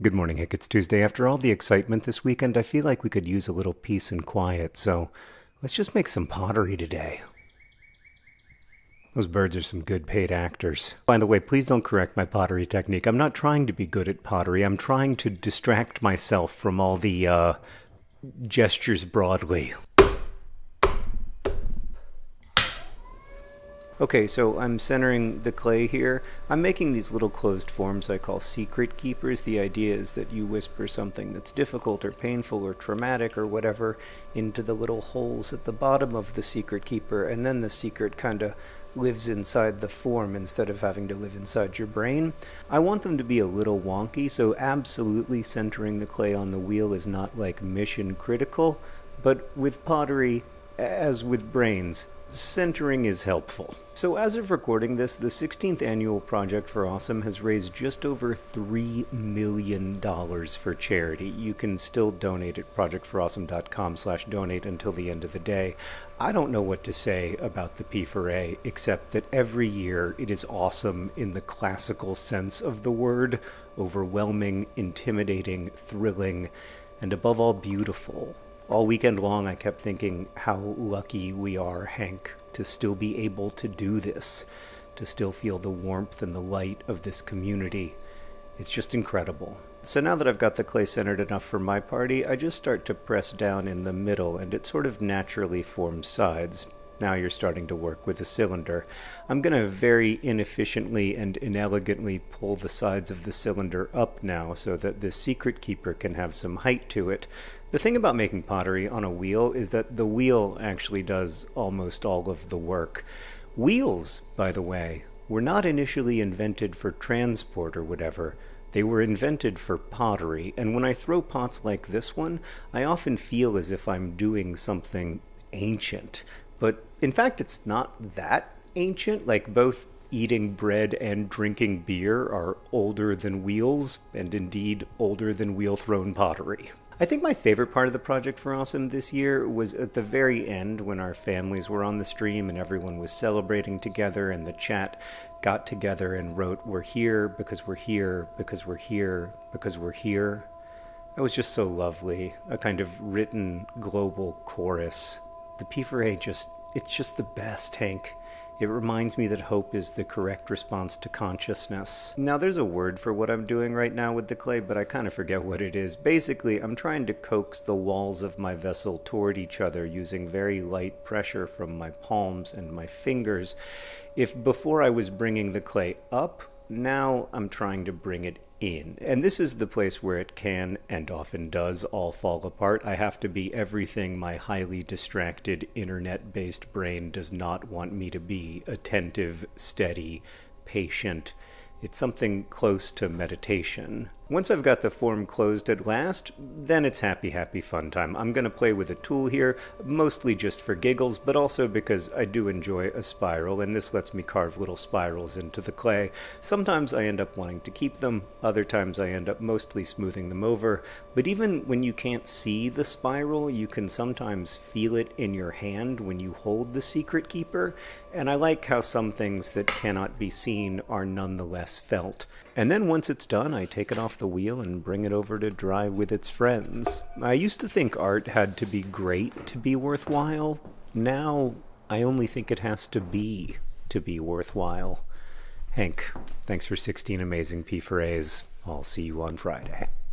Good morning, Hank. It's Tuesday. After all the excitement this weekend, I feel like we could use a little peace and quiet, so let's just make some pottery today. Those birds are some good paid actors. By the way, please don't correct my pottery technique. I'm not trying to be good at pottery. I'm trying to distract myself from all the, uh, gestures broadly. Okay, so I'm centering the clay here. I'm making these little closed forms I call secret keepers. The idea is that you whisper something that's difficult or painful or traumatic or whatever into the little holes at the bottom of the secret keeper, and then the secret kind of lives inside the form instead of having to live inside your brain. I want them to be a little wonky, so absolutely centering the clay on the wheel is not like mission critical, but with pottery, as with brains, centering is helpful. So as of recording this, the 16th annual Project for Awesome has raised just over $3 million for charity. You can still donate at projectforawesome.com slash donate until the end of the day. I don't know what to say about the P4A, except that every year it is awesome in the classical sense of the word, overwhelming, intimidating, thrilling, and above all beautiful all weekend long, I kept thinking how lucky we are, Hank, to still be able to do this, to still feel the warmth and the light of this community. It's just incredible. So now that I've got the clay centered enough for my party, I just start to press down in the middle and it sort of naturally forms sides. Now you're starting to work with a cylinder. I'm going to very inefficiently and inelegantly pull the sides of the cylinder up now so that the secret keeper can have some height to it. The thing about making pottery on a wheel is that the wheel actually does almost all of the work. Wheels, by the way, were not initially invented for transport or whatever. They were invented for pottery, and when I throw pots like this one, I often feel as if I'm doing something ancient. But in fact, it's not that ancient. Like both eating bread and drinking beer are older than wheels, and indeed older than wheel thrown pottery. I think my favorite part of the project for Awesome this year was at the very end when our families were on the stream and everyone was celebrating together and the chat got together and wrote, We're here because we're here because we're here because we're here. That was just so lovely. A kind of written global chorus. The P4A just, it's just the best, Hank. It reminds me that hope is the correct response to consciousness. Now, there's a word for what I'm doing right now with the clay, but I kind of forget what it is. Basically, I'm trying to coax the walls of my vessel toward each other using very light pressure from my palms and my fingers. If before I was bringing the clay up, now I'm trying to bring it in. And this is the place where it can and often does all fall apart. I have to be everything my highly distracted internet based brain does not want me to be attentive, steady, patient. It's something close to meditation. Once I've got the form closed at last, then it's happy, happy fun time. I'm going to play with a tool here, mostly just for giggles, but also because I do enjoy a spiral, and this lets me carve little spirals into the clay. Sometimes I end up wanting to keep them, other times I end up mostly smoothing them over, but even when you can't see the spiral, you can sometimes feel it in your hand when you hold the secret keeper, and I like how some things that cannot be seen are nonetheless felt. And then once it's done, I take it off the wheel and bring it over to dry with its friends. I used to think art had to be great to be worthwhile. Now I only think it has to be to be worthwhile. Hank, thanks for 16 amazing P4As. I'll see you on Friday.